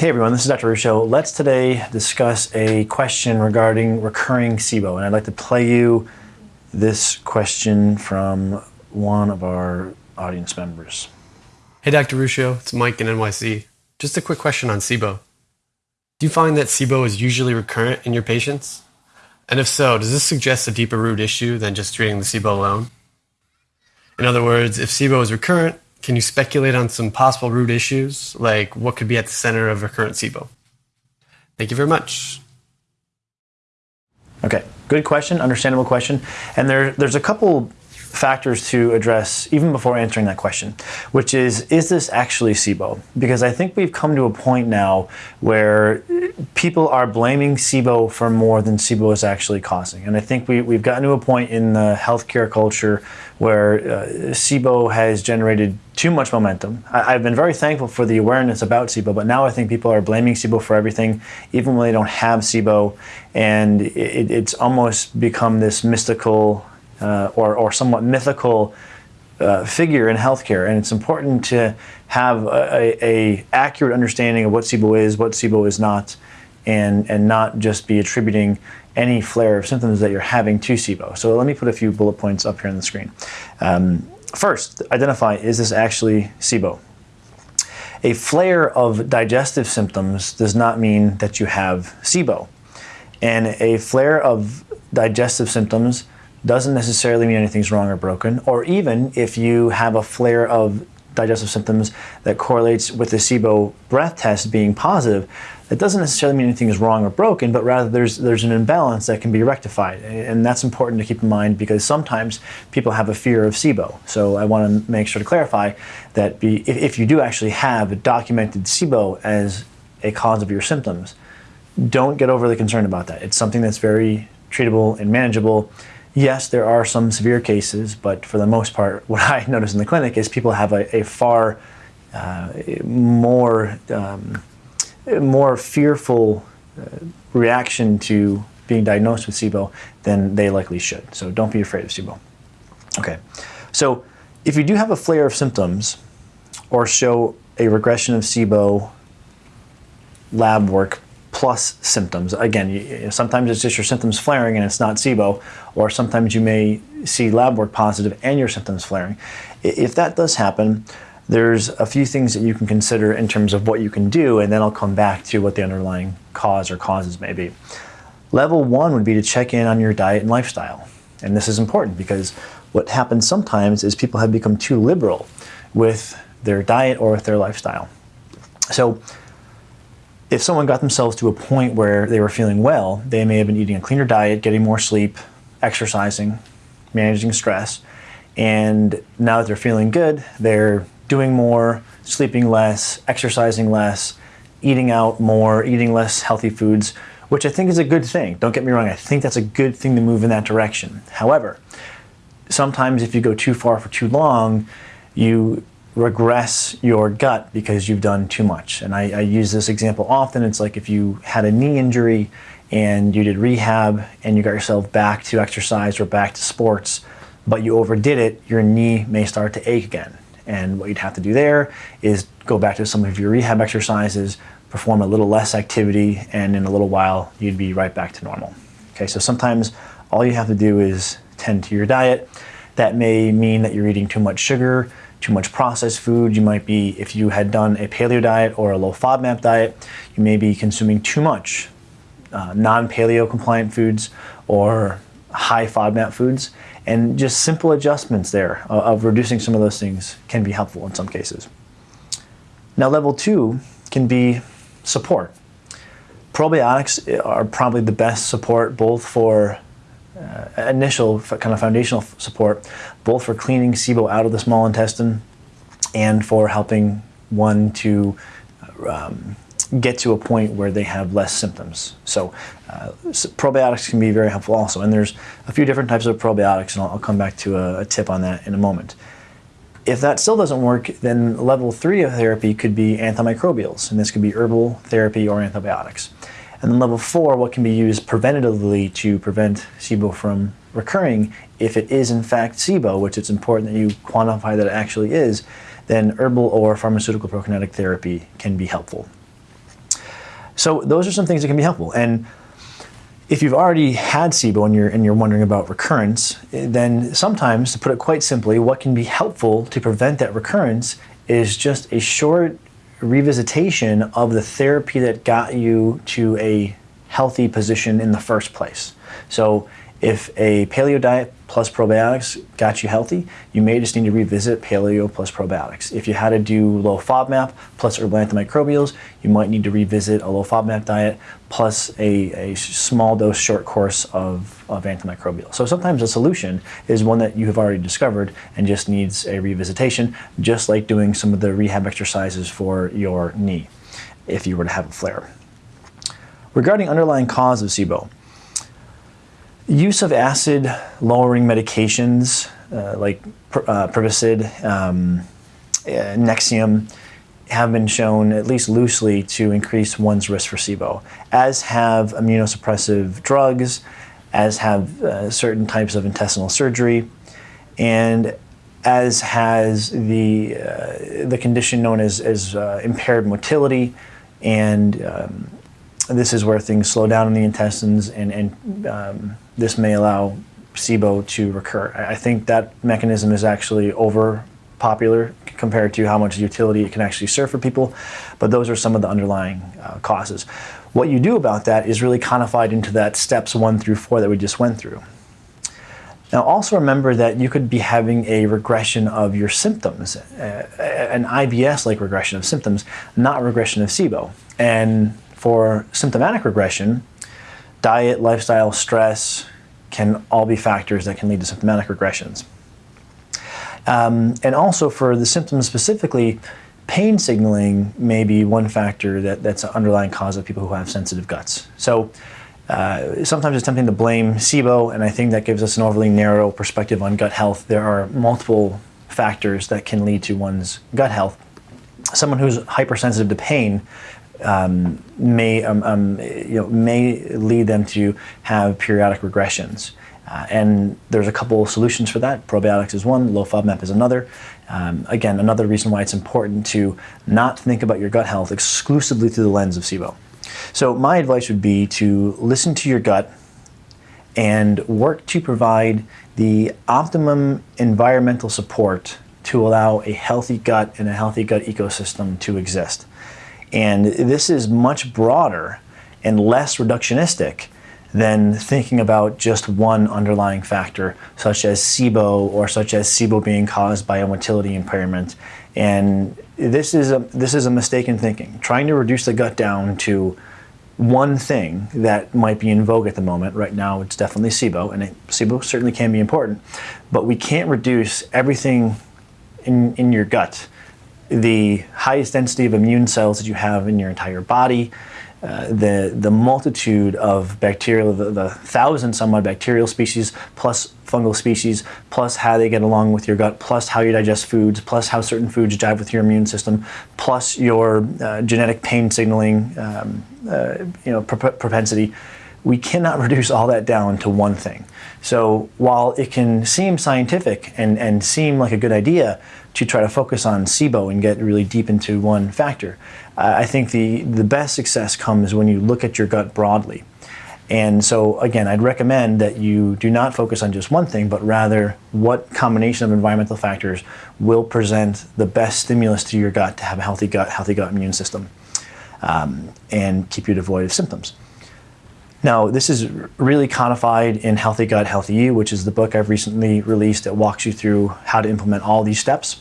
Hey everyone, this is Dr. Ruscio. Let's today discuss a question regarding recurring SIBO. And I'd like to play you this question from one of our audience members. Hey Dr. Ruscio, it's Mike in NYC. Just a quick question on SIBO. Do you find that SIBO is usually recurrent in your patients? And if so, does this suggest a deeper root issue than just treating the SIBO alone? In other words, if SIBO is recurrent, can you speculate on some possible root issues, like what could be at the center of recurrent SIBO? Thank you very much. Okay, good question, understandable question. And there, there's a couple factors to address even before answering that question, which is, is this actually SIBO? Because I think we've come to a point now where people are blaming SIBO for more than SIBO is actually causing. And I think we, we've gotten to a point in the healthcare culture where uh, SIBO has generated too much momentum. I, have been very thankful for the awareness about SIBO, but now I think people are blaming SIBO for everything, even when they don't have SIBO. And it, it's almost become this mystical uh, or, or somewhat mythical uh, figure in healthcare, and it's important to have a, a, accurate understanding of what SIBO is, what SIBO is not, and and not just be attributing any flare of symptoms that you're having to SIBO. So let me put a few bullet points up here on the screen. Um, first, identify is this actually SIBO? A flare of digestive symptoms does not mean that you have SIBO, and a flare of digestive symptoms doesn't necessarily mean anything's wrong or broken, or even if you have a flare of digestive symptoms that correlates with the SIBO breath test being positive, that doesn't necessarily mean anything is wrong or broken, but rather there's there's an imbalance that can be rectified, and that's important to keep in mind because sometimes people have a fear of SIBO. So I want to make sure to clarify that be, if, if you do actually have a documented SIBO as a cause of your symptoms, don't get overly concerned about that. It's something that's very treatable and manageable Yes, there are some severe cases, but for the most part, what I notice in the clinic is people have a, a far uh, more um, more fearful uh, reaction to being diagnosed with SIBO than they likely should. So don't be afraid of SIBO. Okay, so if you do have a flare of symptoms or show a regression of SIBO lab work plus symptoms. Again, you, sometimes it's just your symptoms flaring and it's not SIBO, or sometimes you may see lab work positive and your symptoms flaring. If that does happen, there's a few things that you can consider in terms of what you can do, and then I'll come back to what the underlying cause or causes may be. Level one would be to check in on your diet and lifestyle. And this is important because what happens sometimes is people have become too liberal with their diet or with their lifestyle. So if someone got themselves to a point where they were feeling well, they may have been eating a cleaner diet, getting more sleep, exercising, managing stress, and now that they're feeling good, they're doing more, sleeping less, exercising less, eating out more, eating less healthy foods, which I think is a good thing. Don't get me wrong, I think that's a good thing to move in that direction. However, sometimes if you go too far for too long, you regress your gut because you've done too much. And I, I, use this example often. It's like if you had a knee injury and you did rehab and you got yourself back to exercise or back to sports, but you overdid it, your knee may start to ache again. And what you'd have to do there is go back to some of your rehab exercises, perform a little less activity, and in a little while you'd be right back to normal. Okay, so sometimes all you have to do is tend to your diet. That may mean that you're eating too much sugar, too much processed food. You might be, if you had done a paleo diet or a low FODMAP diet, you may be consuming too much uh, non-paleo compliant foods or high FODMAP foods. And just simple adjustments there of, of reducing some of those things can be helpful in some cases. Now level two can be support. Probiotics are probably the best support both for uh, initial kind of foundational support, both for cleaning SIBO out of the small intestine and for helping one to um, get to a point where they have less symptoms. So, uh, probiotics can be very helpful also. And there's a few different types of probiotics, and I'll, I'll come back to a, a, tip on that in a moment. If that still doesn't work, then level three of therapy could be antimicrobials, and this could be herbal therapy or antibiotics. And then level four, what can be used preventatively to prevent SIBO from recurring. If it is in fact SIBO, which it's important that you quantify that it actually is, then herbal or pharmaceutical prokinetic therapy can be helpful. So those are some things that can be helpful. And if you've already had SIBO and you're, and you're wondering about recurrence, then sometimes, to put it quite simply, what can be helpful to prevent that recurrence is just a short revisitation of the therapy that got you to a healthy position in the first place. So if a paleo diet plus probiotics got you healthy, you may just need to revisit paleo plus probiotics. If you had to do low FODMAP plus herbal antimicrobials, you might need to revisit a low FODMAP diet plus a, a small dose short course of, of antimicrobial. So sometimes a solution is one that you have already discovered and just needs a revisitation, just like doing some of the rehab exercises for your knee if you were to have a flare. Regarding underlying cause of SIBO, use of acid lowering medications uh, like uh, um, uh, Nexium have been shown, at least loosely, to increase one's risk for SIBO, as have immunosuppressive drugs, as have uh, certain types of intestinal surgery, and as has the, uh, the condition known as, as uh, impaired motility and um, this is where things slow down in the intestines, and, and um, this may allow SIBO to recur. I think that mechanism is actually over popular compared to how much utility it can actually serve for people, but those are some of the underlying uh, causes. What you do about that is really codified into that steps one through four that we just went through. Now also remember that you could be having a regression of your symptoms, uh, an IBS-like regression of symptoms, not regression of SIBO. And for symptomatic regression, diet, lifestyle, stress can all be factors that can lead to symptomatic regressions. Um, and also for the symptoms specifically, pain signaling may be one factor that, that's an underlying cause of people who have sensitive guts. So uh, sometimes it's tempting to blame SIBO, and I think that gives us an overly narrow perspective on gut health. There are multiple factors that can lead to one's gut health. Someone who's hypersensitive to pain um, may, um, um, you know, may lead them to have periodic regressions. Uh, and there's a couple solutions for that. Probiotics is one, low FODMAP is another. Um, again, another reason why it's important to not think about your gut health exclusively through the lens of SIBO. So my advice would be to listen to your gut and work to provide the optimum environmental support to allow a healthy gut and a healthy gut ecosystem to exist. And this is much broader and less reductionistic than thinking about just one underlying factor, such as SIBO or such as SIBO being caused by a motility impairment. And this is a, this is a mistaken thinking. Trying to reduce the gut down to one thing that might be in vogue at the moment. Right now, it's definitely SIBO, and it, SIBO certainly can be important, but we can't reduce everything in, in your gut the highest density of immune cells that you have in your entire body, uh, the, the multitude of bacterial, the, the thousand some odd bacterial species, plus fungal species, plus how they get along with your gut, plus how you digest foods, plus how certain foods jive with your immune system, plus your uh, genetic pain signaling um, uh, you know, propensity. We cannot reduce all that down to one thing. So while it can seem scientific and, and seem like a good idea, to try to focus on SIBO and get really deep into one factor. Uh, I think the, the best success comes when you look at your gut broadly. And so, again, I'd recommend that you do not focus on just one thing, but rather what combination of environmental factors will present the best stimulus to your gut to have a healthy gut, healthy gut immune system, um, and keep you devoid of symptoms. Now, this is really codified in Healthy Gut, Healthy You, which is the book I've recently released that walks you through how to implement all these steps.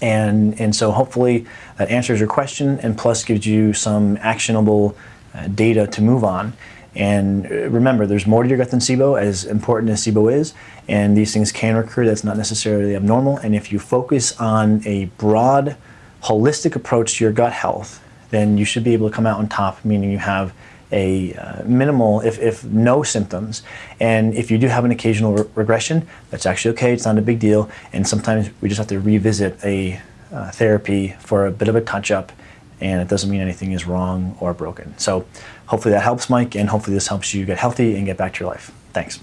And, and so hopefully that answers your question and plus gives you some actionable uh, data to move on. And uh, remember, there's more to your gut than SIBO, as important as SIBO is, and these things can recur. That's not necessarily abnormal. And if you focus on a broad, holistic approach to your gut health, then you should be able to come out on top, meaning you have a uh, minimal, if, if no symptoms. And if you do have an occasional re regression, that's actually okay, it's not a big deal. And sometimes we just have to revisit a uh, therapy for a bit of a touch up and it doesn't mean anything is wrong or broken. So hopefully that helps, Mike, and hopefully this helps you get healthy and get back to your life. Thanks.